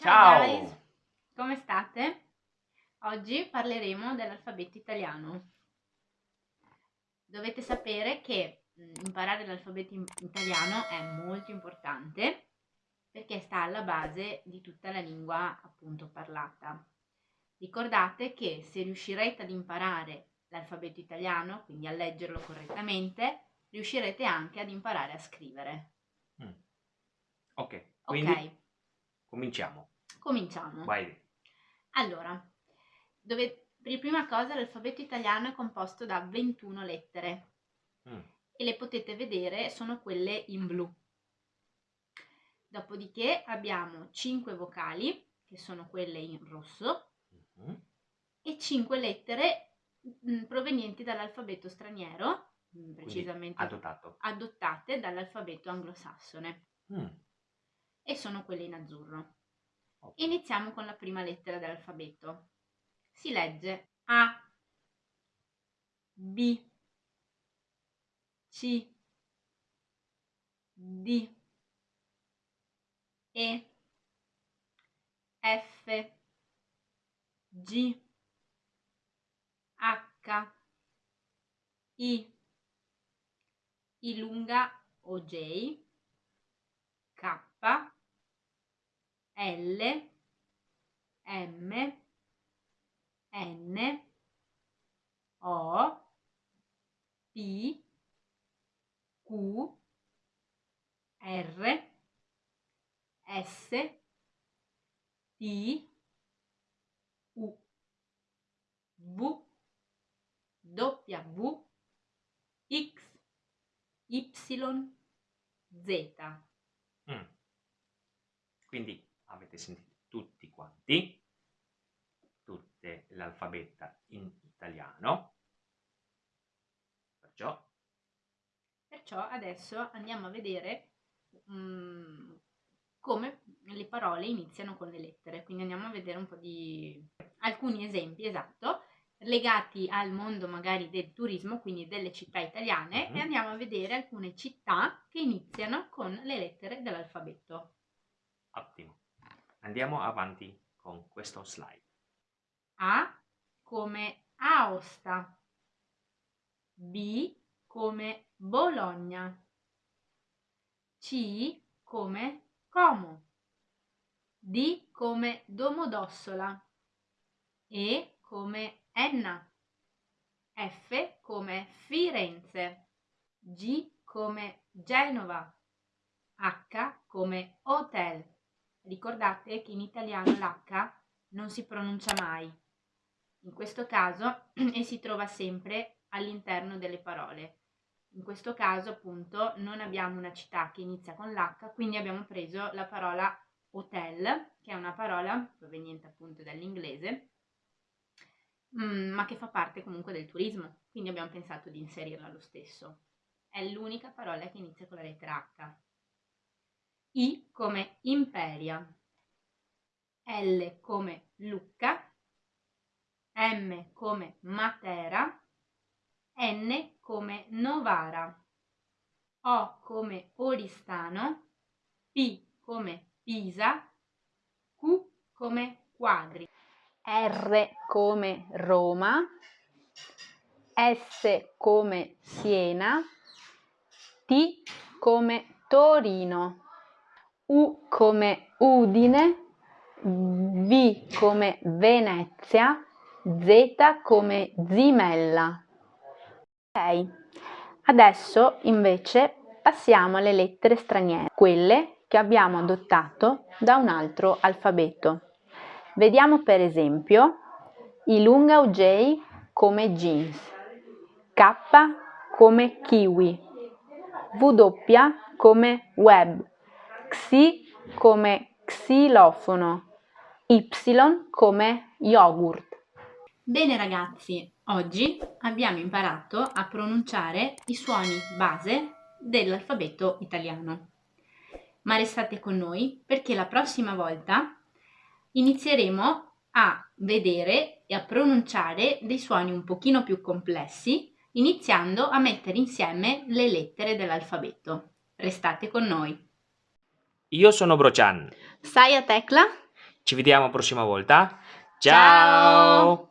Ciao, Ciao. guys, come state? Oggi parleremo dell'alfabeto italiano. Dovete sapere che mm, imparare l'alfabeto italiano è molto importante perché sta alla base di tutta la lingua appunto parlata. Ricordate che se riuscirete ad imparare l'alfabeto italiano, quindi a leggerlo correttamente, riuscirete anche ad imparare a scrivere. Mm. Ok, quindi Ok, cominciamo. Cominciamo. Vai. Allora, dove, per prima cosa l'alfabeto italiano è composto da 21 lettere Mm. e le potete vedere sono quelle in blu. Dopodiché abbiamo 5 vocali, che sono quelle in rosso, Mhm. e 5 lettere mm, provenienti dall'alfabeto straniero, mm, Quindi precisamente adottato. adottate dall'alfabeto anglosassone, Mm. e sono quelle in azzurro. Iniziamo con la prima lettera dell'alfabeto. Si legge A, B, C, D, E, F, G, H, I, I lunga o J, K, L, M, N, O, P, Q, R, S, T, U, V, W, X, Y, Z. Mm. Quindi avete sentito tutti quanti, tutte l'alfabeta in italiano. Perciò Perciò adesso andiamo a vedere mm, come le parole iniziano con le lettere. Quindi andiamo a vedere un po' di alcuni esempi, esatto, legati al mondo magari del turismo, quindi delle città italiane, Mhm. e andiamo a vedere alcune città che iniziano con le lettere dell'alfabeto. ottimo. Andiamo avanti con questo slide. A come Aosta, B come Bologna, C come Como, D come Domodossola, E come Enna, F come Firenze, G come Genova, H come Hotel. Ricordate che in italiano l'H non si pronuncia mai. In questo caso e si trova sempre all'interno delle parole. In questo caso appunto non abbiamo una città che inizia con l'H, quindi abbiamo preso la parola hotel, che è una parola proveniente appunto dall'inglese, mm, ma che fa parte comunque del turismo, quindi abbiamo pensato di inserirla lo stesso. È l'unica parola che inizia con la lettera H. I come Imperia, L come Lucca, M come Matera, N come Novara, O come Oristano, P come Pisa, Q come Quadri, R come Roma, S come Siena, T come Torino, U come Udine, V come Venezia, Z come Zimella. Ok, adesso invece passiamo alle lettere straniere, quelle che abbiamo adottato da un altro alfabeto. Vediamo per esempio i lunga J come jeans, K come kiwi, W come web, Xi come xilofono, Y come yogurt. Bene ragazzi, oggi abbiamo imparato a pronunciare i suoni base dell'alfabeto italiano. Ma restate con noi perché la prossima volta inizieremo a vedere e a pronunciare dei suoni un pochino più complessi, iniziando a mettere insieme le lettere dell'alfabeto. Restate con noi. Io sono Brocian. Saya Tecla Ci vediamo la prossima volta. Ciao! Ciao!